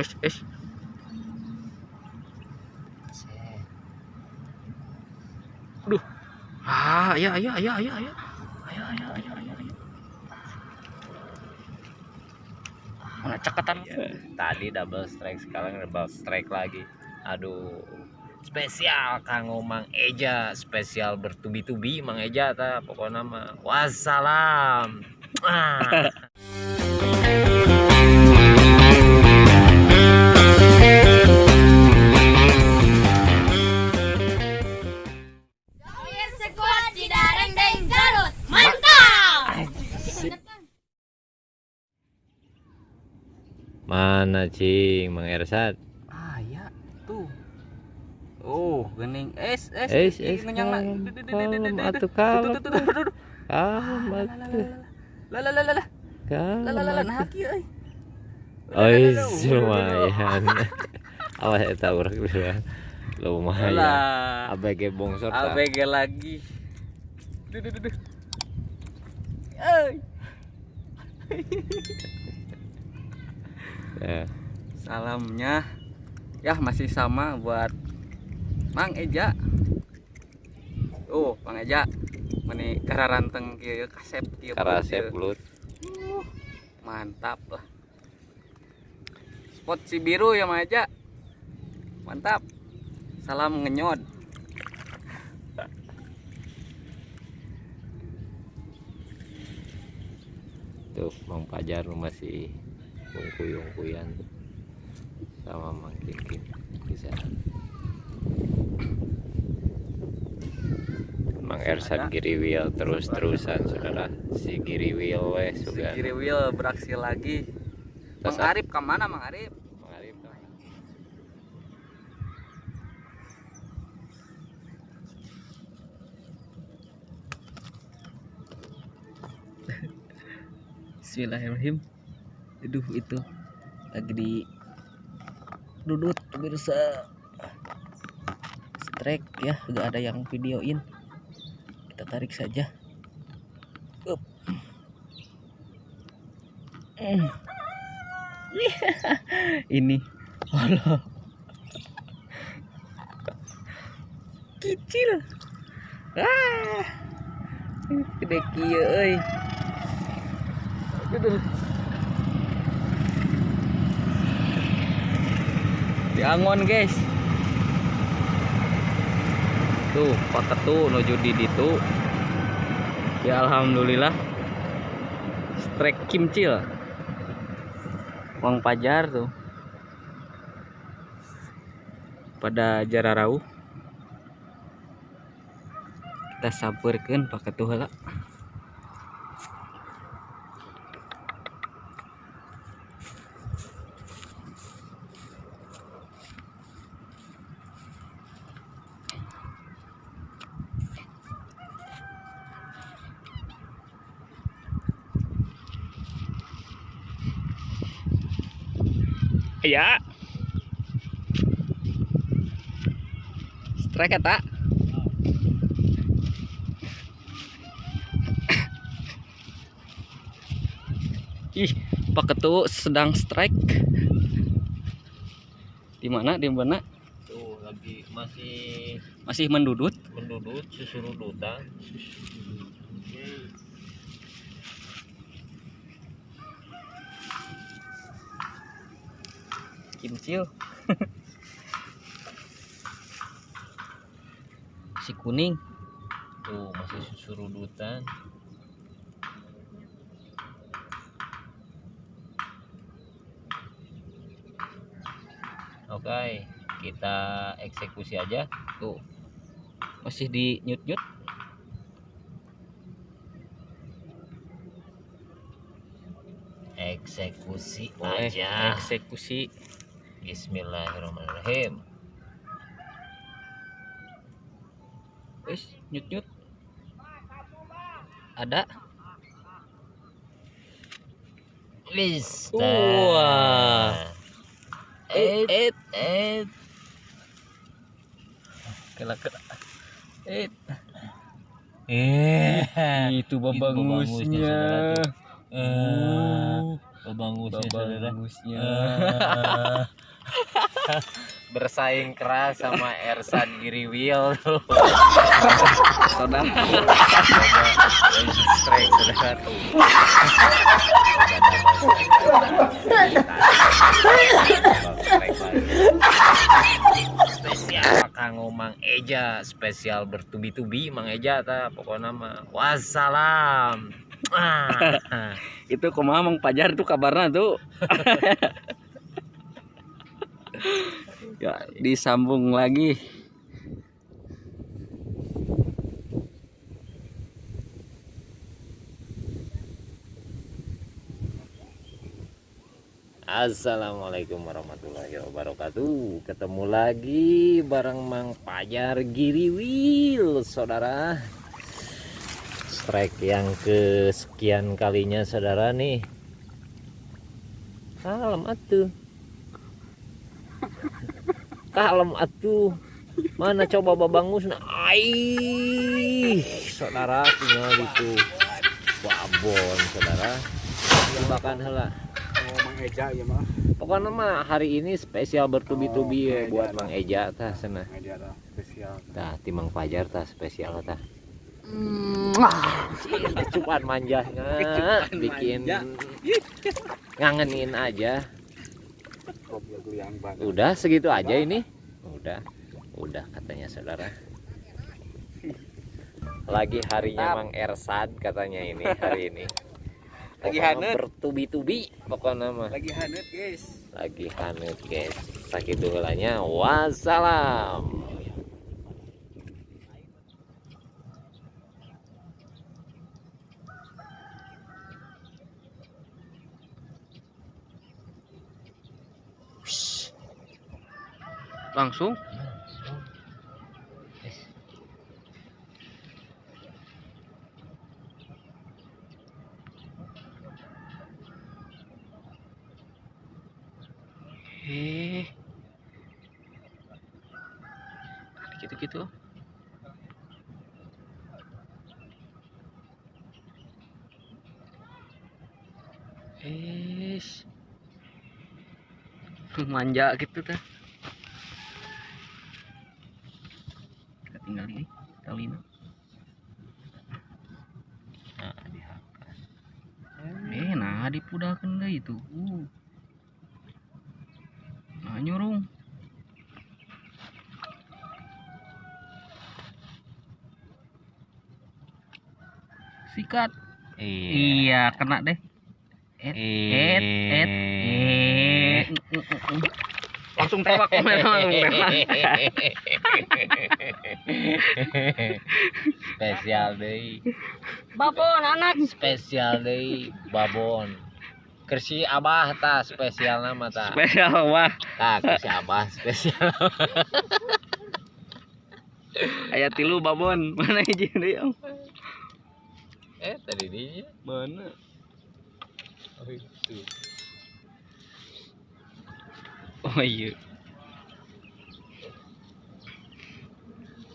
es es Aduh. Ah, ayo ayo ayo ayo ayo. Ayo ayo ayo ayo. ayo. Mana cekatan? Tadi double strike, sekarang double strike lagi. Aduh. Spesial Kang Mang Eja, spesial bertubi-tubi Mang Eja ta pokoknya mah. Wassalam. Ah. Mana cing Mang Ersat? Ah, ya. Tuh. Oh, gening. Es, es. Es, es, ngenyang lah. atuh kalem. Kalem Ah, atuh. Lah lah lah lah. Kalem. Lah lah nah haki euy. Duh. lumayan. Awas eta urang dulu. Lumayan. ABG bongsor. ABG lagi. Duh, duh, duh, duh. Euy. Ya. Salamnya ya masih sama buat Mang Eja. Oh, Mang Eja. Meni kararanteng kieu kasep kieu. Karasep belut. Mantap lah. Spot si biru ya Mang Eja. Mantap. Salam ngenyod. Tuh Mang Pajar masih ungkuy-ungkuyan sama Mang Kikin bisa. Mang Ersat Ada. Giriwil terus-terusan saudara si Giriwil weh Si sugan. kiri wheel beraksi lagi. Mang Arif ke mana Mang Arif? Mang Arif. Bismillahirrahmanirrahim. Aduh itu lagi di dudut pemirsa. Strike ya, gak ada yang videoin. Kita tarik saja. Up. Mm. Ini Allah. Kecil. Ah. Gede kieu euy. Di Angon guys. Tuh, paket tuh nuju di ditu. Ya alhamdulillah. Strike kimcil. Uang pajar tuh. Pada jararau. Kita sabarkeun paket tuh heula. Ya. Strike eta. Ih, Pak Ketu sedang strike. Di mana? Di mana? Tuh lagi masih Masih mendudut. mendudut susurudutan. Kimcil. si kuning. Tuh masih susurudutan. Oke, kita eksekusi aja. Tuh. Masih di nyut-nyut. Eksekusi Boleh aja. eksekusi. Bismillahirrahmanirrahim. Wis, nyut-nyut. Ada. Wis. Wah. Eh, Et, eh. kela kela. Et. Eh. Itu babangusnya. babangusnya. Eh. saudara Babangusnya. bersaing keras sama Ersan Giriwil tuh Saudara. strike saudara tuh spesial kanggo Mang Eja spesial bertubi-tubi Mang Eja ta pokoknya mah wassalam ah. Itu kumaha Mang Pajar tuh kabarnya tuh. ya, disambung lagi. Assalamualaikum warahmatullahi wabarakatuh. Ketemu lagi bareng Mang Pajar Giriwil Saudara. Strike yang kesekian kalinya saudara nih. Kalem atuh Kalem atuh Mana coba babangus nah Aih Saudara tinggal itu Babon saudara Bahkan hela Mang Eja ya mah. Pokoknya mah hari ini spesial bertubi-tubi Oh, ya buat Mang Eja tah sana. Eja spesial. Tah timang Fajar tah spesial tah. Kecupan manjanya bikin ngangenin aja. Ngobrol yang banget. Udah segitu aja ini. Udah. Udah katanya saudara. Lagi harinya Mang Ersad katanya ini hari ini. Lagi hanet. Bertubi-tubi pokoknya mah. Lagi hanet, guys. lagi hanut guys sakit dulanya wassalam Langsung. Eh. Gitu-gitu. Es. Manja gitu tah. Tinggal ini talina. nah, diangkat. Eh, nah dipudahkan deh itu. Uh. Nah, nyurung. Sikat. Iya, kena deh. Et, et, et, et. Langsung tewak memang. memang. spesial deh Babon anak. spesial deh babon kersi abah ta spesial nama ta Spesial wah. ta kersi abah spesial Ayat tilu babon. Mana izin deh, Om? eh tadi dia Mana? oh itu Oh iya.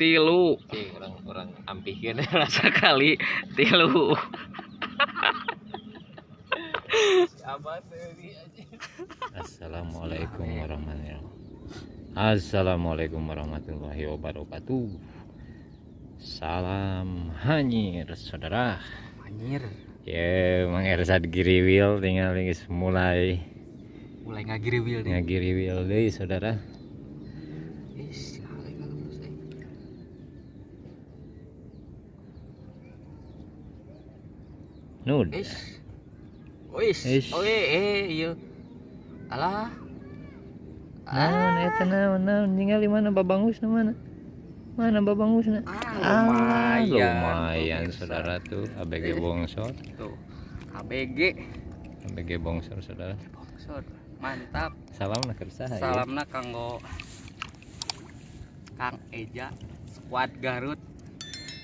Tilu orang orang ampihkeun rasa kali tilu. Assalamualaikum warahmatullahi wabarakatuh. Assalamualaikum warahmatullahi wabarakatuh. Salam hanyir saudara. Anjir, Ya, Mang Ersad Giriwil tinggal mulai mulai ngagiri wil deh. ngagiriwil deui saudara. Is, kali kalau menurut saya. Nud. Is. Wis. Is. Oh, eh, eh, iya. Alah. Naon eta naon naon ningali mana babangus na mana? Mana babangus na? Ah, lumayan. lumayan saudara tuh ABG bongsor, Tuh. ABG. ABG bongsor saudara. Bongsor. Mantap. Salam nak kersaha ya. Salamna kanggo Kang Eja squad Garut.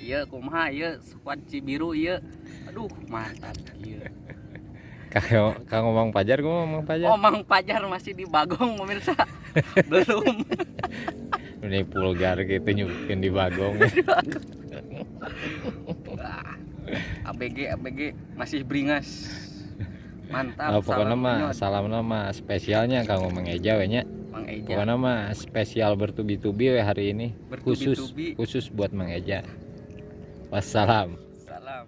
Iya kumaha ieu squad Cibiru ieu. Aduh, mantap ieu. Kang Kang Mang Pajar gua Mang Pajar. Mang Pajar masih di Bagong pemirsa. Belum. Ini pulgar gitu nyubukin di bagong. ABG ABG masih beringas. Mantap Ah, pokoknya salam mah salam nama spesialnya kanggo Mang Eja we nya. Mang Eja Pokoknya mah spesial bertubi-tubi we hari ini. Khusus Bertubi-tubi. khusus buat Mang Eja. Wassalam. salam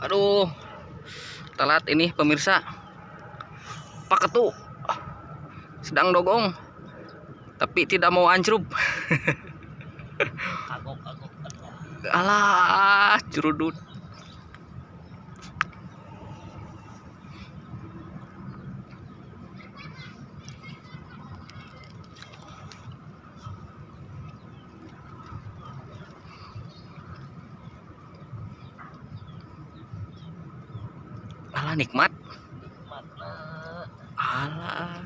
aduh telat ini pemirsa Pak Ketu sedang dogong tapi tidak mau ancrup alah curudut alah nikmat alah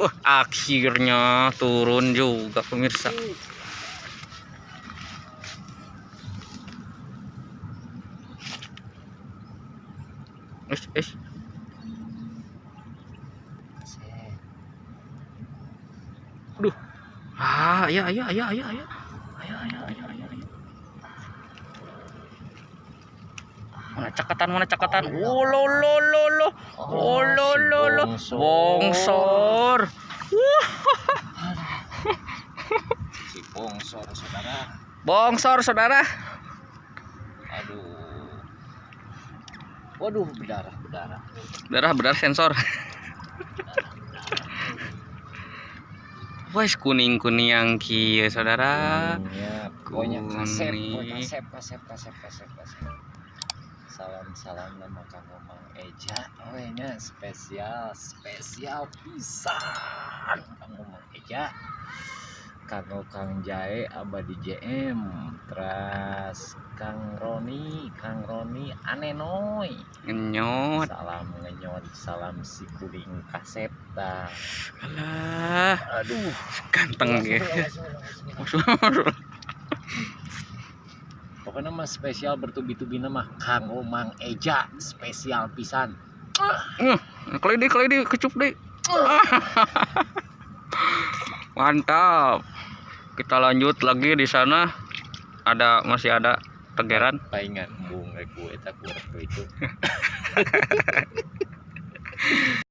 Wah, akhirnya turun juga pemirsa. Is, is. Aduh. Ah, ayo, ayo, ayo, ayo, ayo. Mana cakatan, mana cakatan? Oh, lo, lo, lo, lo. Oh, lo, lo, lo. Bongsor. Si bongsor saudara. Bongsor, saudara. Aduh. Waduh, berdarah, berdarah. Darah benar sensor. Wes kuning kuning yang kia saudara. Ya, pokoknya kasep, Kuning. pokoknya kasep, kasep, kasep, kasep, kasep. Salam, salam nama Kang Mang Eja. Oh, ini spesial, spesial pisan. Kang Mang Eja. Kang Kang Jae abadi JM. Terus Kang Roni, Kang Roni anenoy. Ngenyot. Salam ngenyot, salam si kuning kasep dah. Alah, Aduh, ganteng dia. Pokoknya mah spesial bertubi-tubi nama Kang Mang Eja spesial pisan. Deh, kali deh, kecup deh. Mantap. Kita lanjut lagi di sana. Ada masih ada tegeran. Paingan embung rek gue tak itu.